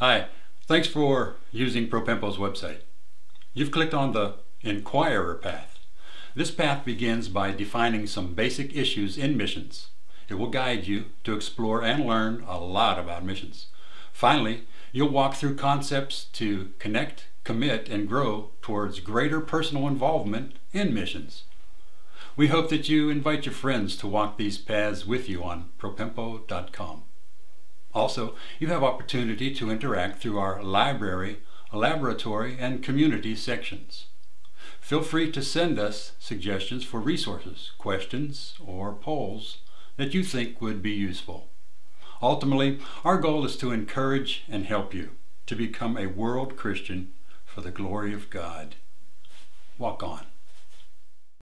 Hi, thanks for using Propempo's website. You've clicked on the Inquirer path. This path begins by defining some basic issues in missions. It will guide you to explore and learn a lot about missions. Finally, you'll walk through concepts to connect, commit, and grow towards greater personal involvement in missions. We hope that you invite your friends to walk these paths with you on propempo.com. Also, you have opportunity to interact through our library, laboratory, and community sections. Feel free to send us suggestions for resources, questions, or polls that you think would be useful. Ultimately, our goal is to encourage and help you to become a world Christian for the glory of God. Walk on.